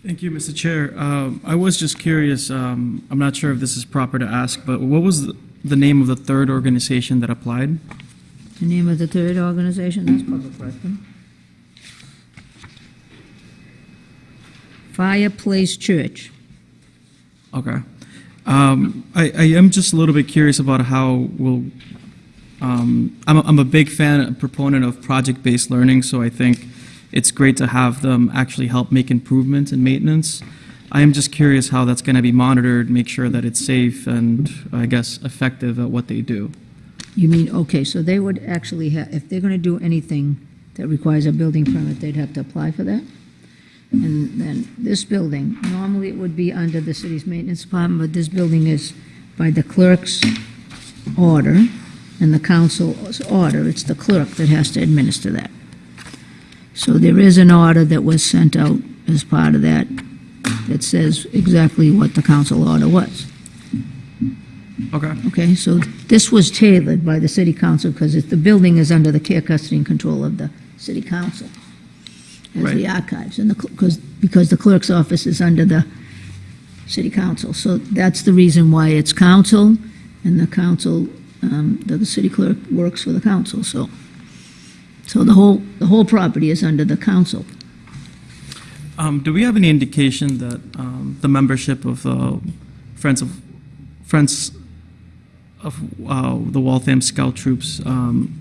Thank you, Mr. Chair. Um, I was just curious, um, I'm not sure if this is proper to ask, but what was the- the name of the third organization that applied? The name of the third organization, that's public record. Fireplace Church. Okay. Um, I, I am just a little bit curious about how we'll, um, I'm, a, I'm a big fan, a proponent of project-based learning, so I think it's great to have them actually help make improvements and maintenance. I am just curious how that's going to be monitored, make sure that it's safe and, I guess, effective at what they do. You mean, okay, so they would actually have, if they're gonna do anything that requires a building permit, they'd have to apply for that? And then this building, normally it would be under the city's maintenance department, but this building is by the clerk's order, and the council's order, it's the clerk that has to administer that. So there is an order that was sent out as part of that that says exactly what the council order was. Okay. Okay, so this was tailored by the city council because the building is under the care, custody, and control of the city council as the archives, and the, because, because the clerk's office is under the city council. So that's the reason why it's council, and the council, um, the, the city clerk works for the council, so. So the whole, the whole property is under the council. Um, do we have any indication that um, the membership of uh, Friends of Friends of uh, the Waltham Scout Troops um,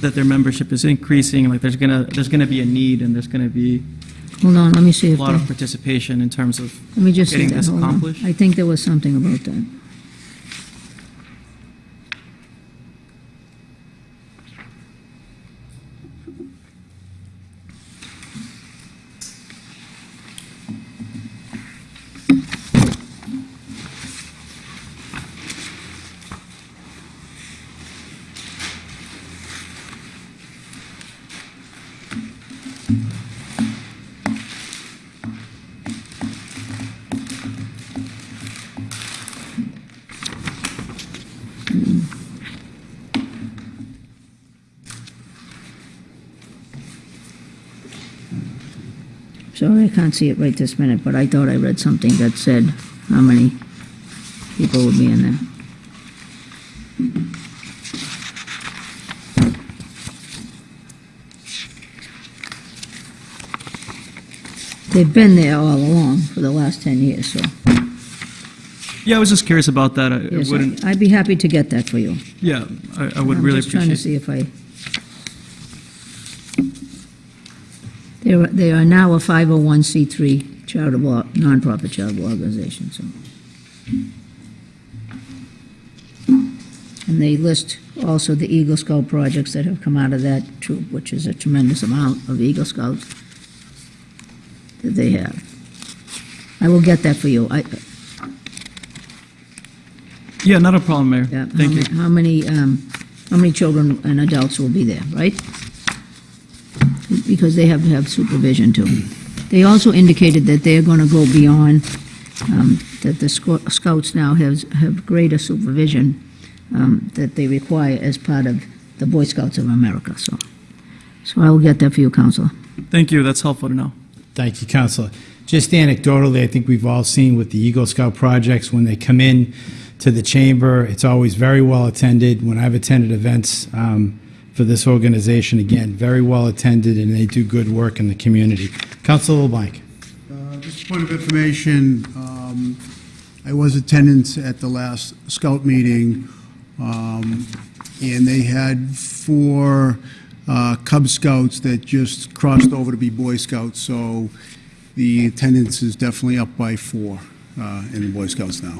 that their membership is increasing? Like, there's gonna there's gonna be a need, and there's gonna be Hold on, let me see a if, lot of participation in terms of let me just see getting that, this hold on. accomplished. I think there was something about that. Can't see it right this minute, but I thought I read something that said how many people would be in there. They've been there all along for the last 10 years, so. Yeah, I was just curious about that. I I yes, I- wouldn't. I'd be happy to get that for you. Yeah, I, I would I'm really just trying to appreciate. see if I... They are, they are now a 501c3 charitable, nonprofit charitable organization, so. And they list also the Eagle Scout projects that have come out of that troop, which is a tremendous amount of Eagle Scouts that they have. I will get that for you. I, Yeah, not a problem, Mayor. yeah, Thank how you. How many, um, how many children and adults will be there, right? Because they have to have supervision too. They also indicated that they're gonna go beyond, um, that the scouts now has, have greater supervision, um, that they require as part of the Boy Scouts of America, so. So I will get that for you, Counselor. Thank you. That's helpful to know. Thank you, Counselor. Just anecdotally, I think we've all seen with the Eagle Scout projects, when they come in to the chamber, it's always very well attended. When I've attended events um, for this organization, again, very well attended, and they do good work in the community. Counselor LeBlanc. Uh, Just a point of information, um, I was attendance at the last scout meeting, um, and they had four uh, Cub Scouts that just crossed over to be Boy Scouts, so the attendance is definitely up by four uh, in the Boy Scouts now.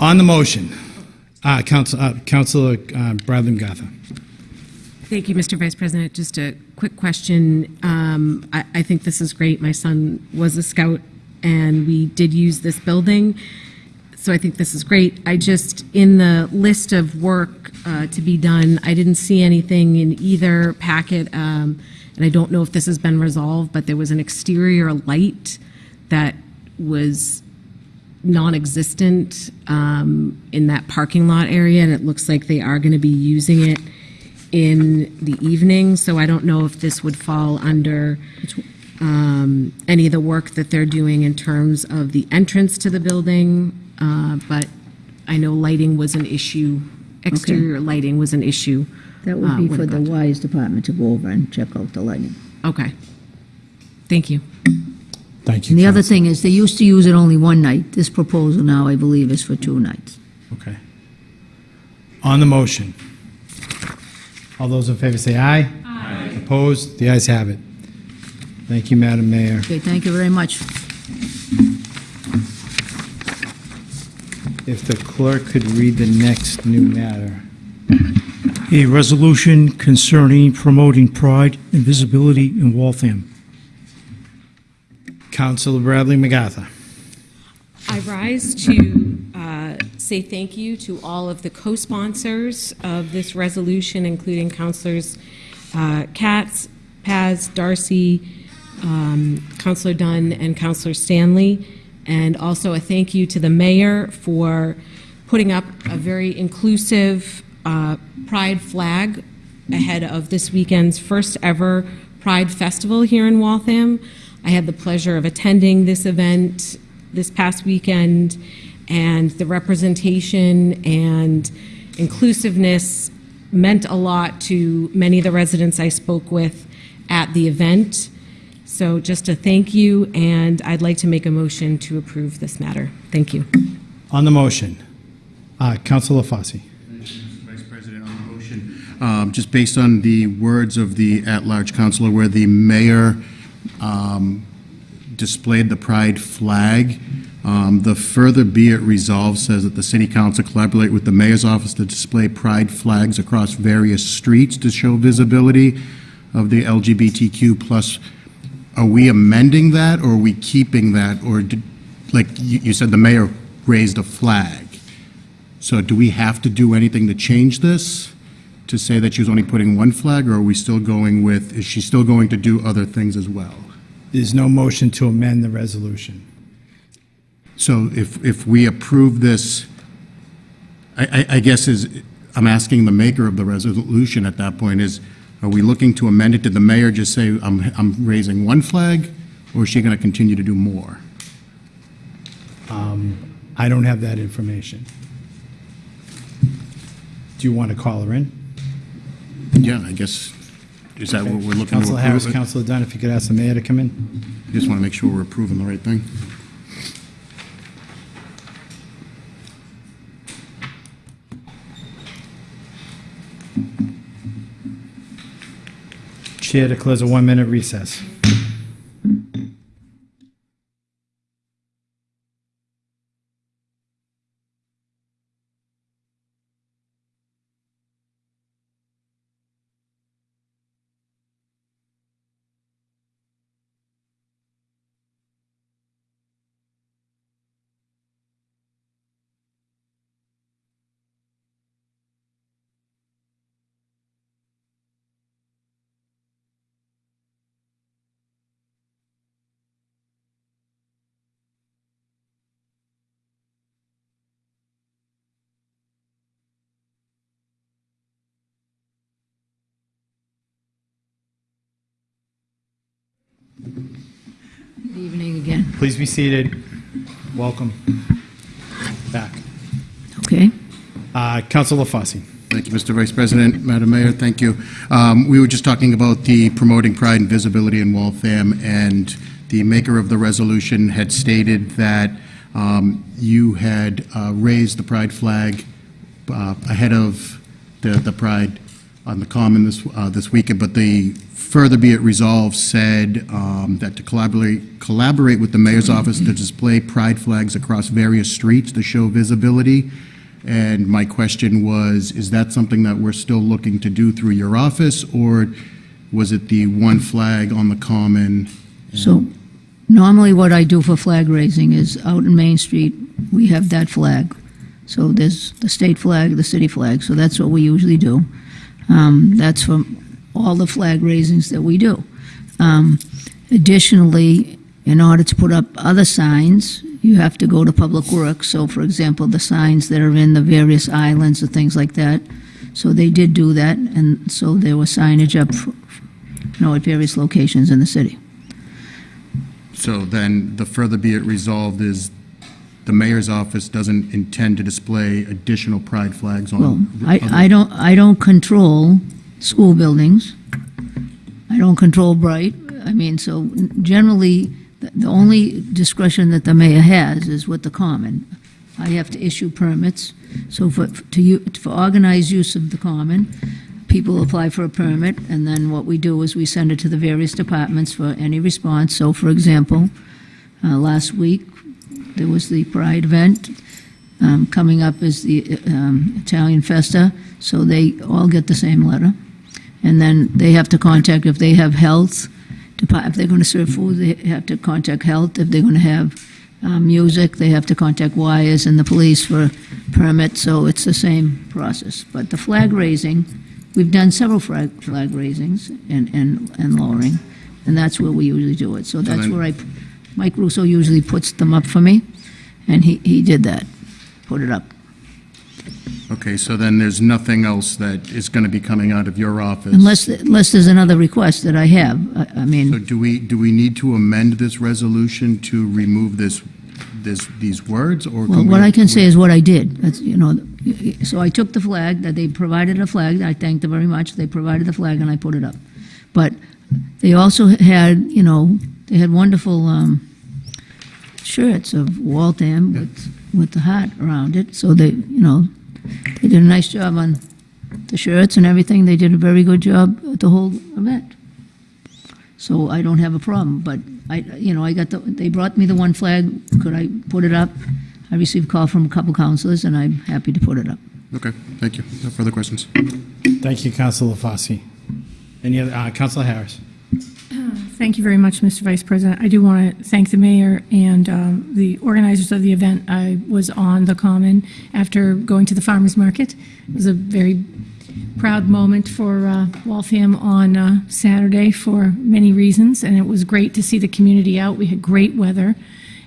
On the motion, uh, Counsel- uh, Counselor uh, Bradley MacArthur. Thank you, Mr. Vice President. Just a quick question. Um, I, I think this is great. My son was a scout, and we did use this building, so I think this is great. I just, in the list of work uh, to be done, I didn't see anything in either packet, um, and I don't know if this has been resolved, but there was an exterior light that was non-existent um, in that parking lot area, and it looks like they are going to be using it in the evening, so I don't know if this would fall under um, any of the work that they're doing in terms of the entrance to the building, uh, but I know lighting was an issue, exterior lighting was an issue. That uh, would be when for it the got wires department to go over and check out the lighting. Okay. Thank you. Thank you, And the other Counselor. thing is, they used to use it only one night. This proposal now, I believe, is for two nights. Okay. On the motion. All those in favor say aye. Aye. Opposed? The ayes have it. Thank you, Madam Mayor. Okay, thank you very much. If the clerk could read the next new matter. A resolution concerning promoting pride and visibility in Waltham. Counselor Bradley MacArthur. I rise to uh, say thank you to all of the co-sponsors of this resolution, including Councilors uh, Katz, Paz, Darcy, um, Counselor Dunn, and Counselor Stanley. And also a thank you to the mayor for putting up a very inclusive uh, pride flag ahead of this weekend's first ever Pride Festival here in Waltham. I had the pleasure of attending this event this past weekend, and the representation and inclusiveness meant a lot to many of the residents I spoke with at the event. So just a thank you, and I'd like to make a motion to approve this matter. Thank you. On the motion, uh, Counselor Fosse. Vice President, on the motion, um, just based on the words of the at-large councilor, where the mayor um, displayed the pride flag, um, the further be it resolved says that the city council collaborate with the mayor's office to display pride flags across various streets to show visibility of the LGBTQ plus. Are we amending that, or are we keeping that, or did, like you, you said, the mayor raised a flag? So do we have to do anything to change this? To say that she was only putting one flag, or are we still going with, is she still going to do other things as well? There's no motion to amend the resolution. So if, if we approve this, I, I, I guess is, I'm asking the maker of the resolution at that point is, are we looking to amend it? Did the mayor just say, I'm, I'm raising one flag, or is she going to continue to do more? Um, I don't have that information. Do you want to call her in? Yeah, I guess, is that what we're looking to Counselor Harris, approve? Counselor Dunn, if you could ask the mayor to come in? I just want to make sure we're approving the right thing. Chair declares a one-minute recess. Please be seated. Welcome back. Okay. Uh, Counselor Fosse. Thank you, Mr. Vice President. Madam Mayor, thank you. Um, We were just talking about the promoting pride and visibility in Waltham, and the maker of the resolution had stated that um, you had uh, raised the pride flag uh, ahead of the the pride on the common this uh, this weekend, but the further be it resolved said um, that to collaborate collaborate with the mayor's office to display pride flags across various streets to show visibility. And my question was, is that something that we're still looking to do through your office, or was it the one flag on the common? So normally what I do for flag raising is out in Main Street, we have that flag. So there's the state flag, the city flag, so that's what we usually do. Um, That's for all the flag raisings that we do. Um, Additionally, in order to put up other signs, you have to go to Public Works. So for example, the signs that are in the various islands and things like that. So they did do that, and so there was signage up, you know, at various locations in the city. So then, the further be it resolved is the mayor's office doesn't intend to display additional pride flags on. Well, I, I don't, I don't control school buildings. I don't control Bright. I mean, so generally, the the only discretion that the mayor has is with the common. I have to issue permits. So for, to you, for organized use of the common, people apply for a permit, and then what we do is we send it to the various departments for any response. So for example, uh, last week, there was the Pride event. Um, Coming up is the um, Italian Festa, so they all get the same letter. And then they have to contact, if they have health, if they're going to serve food, they have to contact health. If they're going to have uh, music, they have to contact wires and the police for permits, so it's the same process. But the flag raising, we've done several flag, flag raisings and, and, and lowering, and that's where we usually do it. So that's where I, Mike Russo usually puts them up for me, and he, he did that, put it up. Okay, so then there's nothing else that is going to be coming out of your office? Unless, unless there's another request that I have, I, I So mean, do we, do we need to amend this resolution to remove this, this, these words, or? well, we- what I can say is what I did. That's, you know, so I took the flag, that they provided a flag, I thanked them very much, they provided the flag and I put it up. But they also had, you know, they had wonderful, um, shirts of Waltham with, with the heart around it, so they, you know, they did a nice job on the shirts and everything, they did a very good job at the whole event. So I don't have a problem, but I, you know, I got the, they brought me the one flag, could I put it up? I received a call from a couple counselors, and I'm happy to put it up. Okay, thank you. No further questions. Thank you, Councilor Fossey. Any other, uh, Councilor Harris? Thank you very much, Mr. Vice President. I do want to thank the mayor and um, the organizers of the event. I was on the Common after going to the farmer's market. It was a very proud moment for uh, Waltham on uh, Saturday for many reasons, and it was great to see the community out. We had great weather,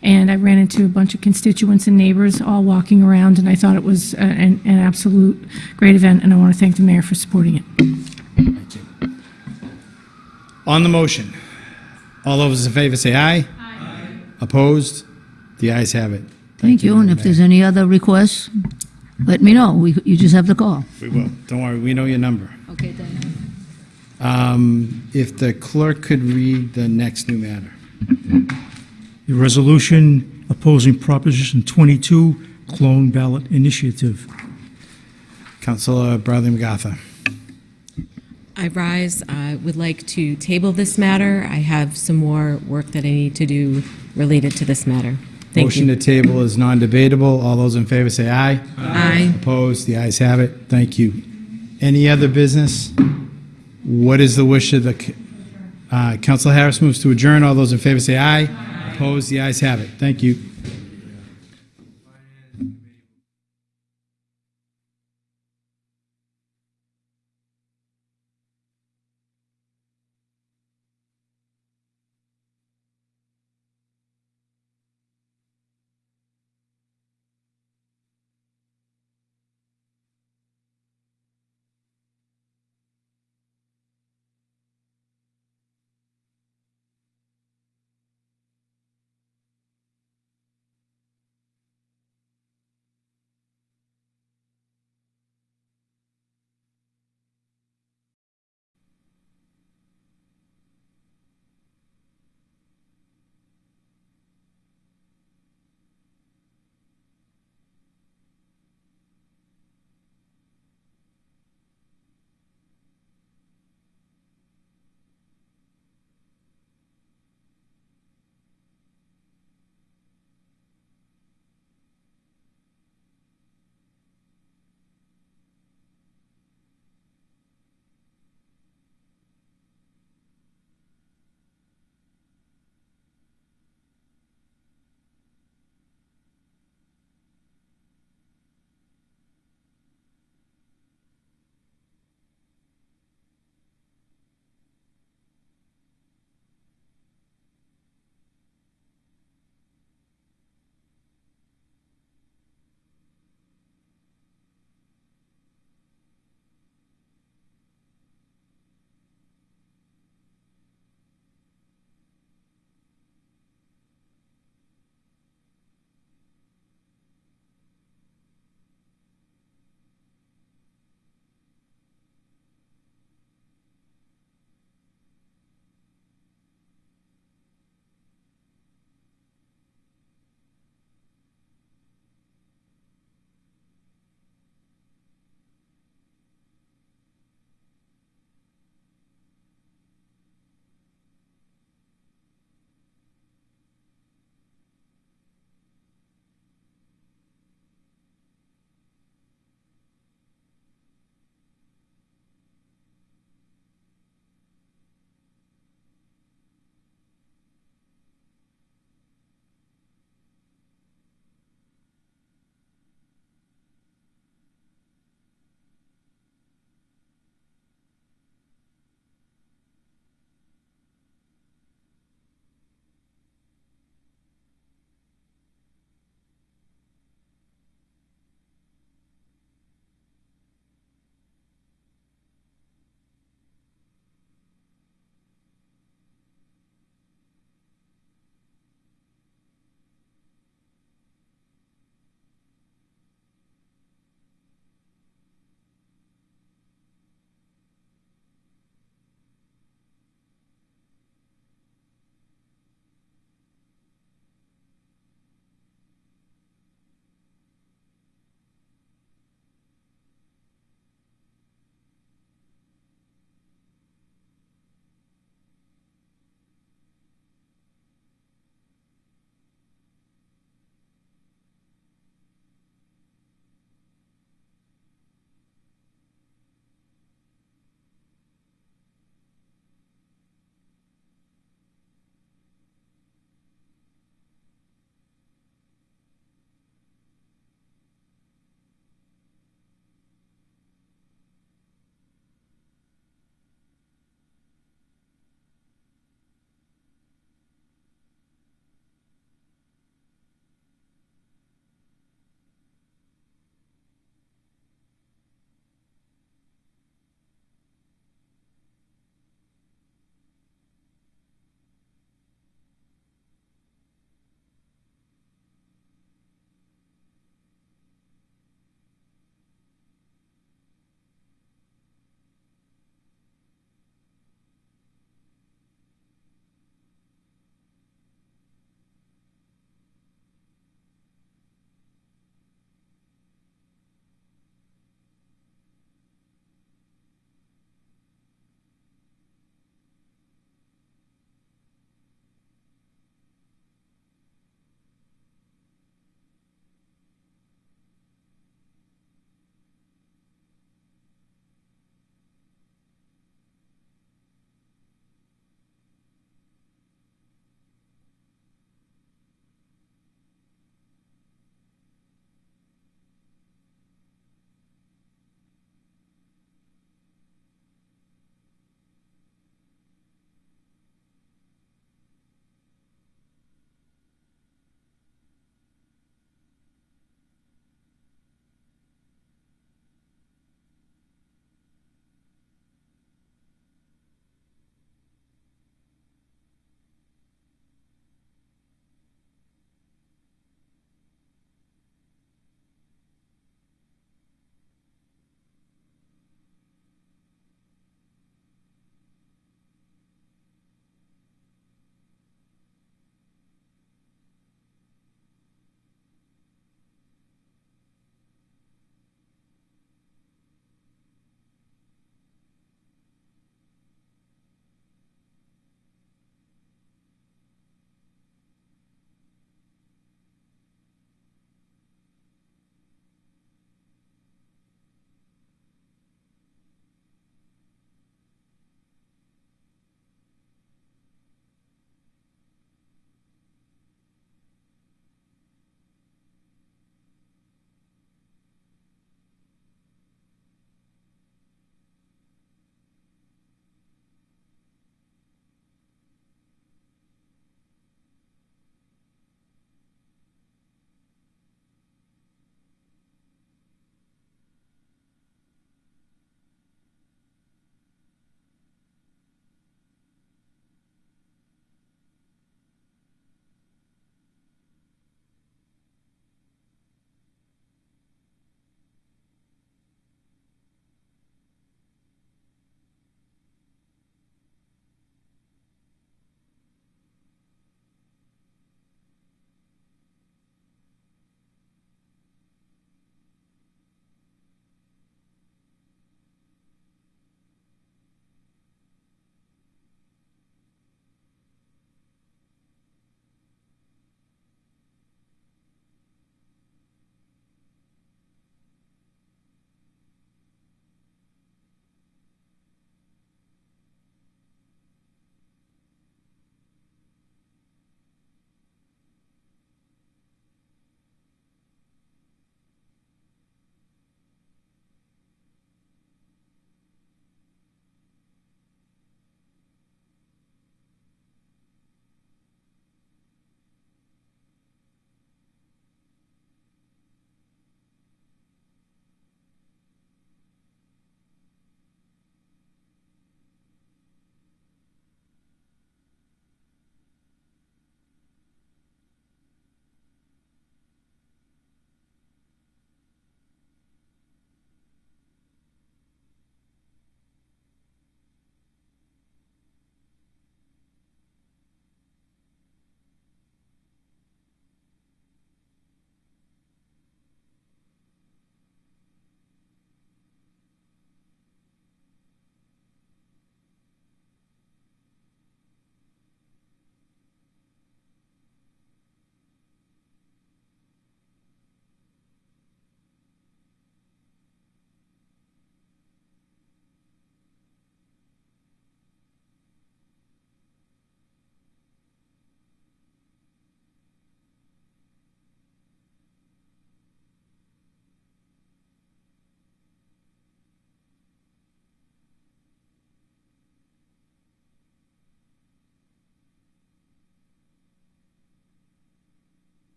and I ran into a bunch of constituents and neighbors all walking around, and I thought it was an an absolute great event, and I want to thank the mayor for supporting it. On the motion, all those in favor say aye. Aye. Opposed? The ayes have it. Thank you, and if there's any other requests, let me know. We, you just have the call. We will. Don't worry, we know your number. Okay, thank you. Um, If the clerk could read the next new matter. The resolution opposing Proposition 22, clone ballot initiative. Councilor Bradley MacArthur. I rise, I would like to table this matter. I have some more work that I need to do related to this matter. Thank you. Motion you. to table is non-debatable. All those in favor say aye. Aye. Opposed? The ayes have it. Thank you. Any other business? What is the wish of the, uh, Councilor Harris moves to adjourn. All those in favor say aye. Opposed? The ayes have it. Thank you.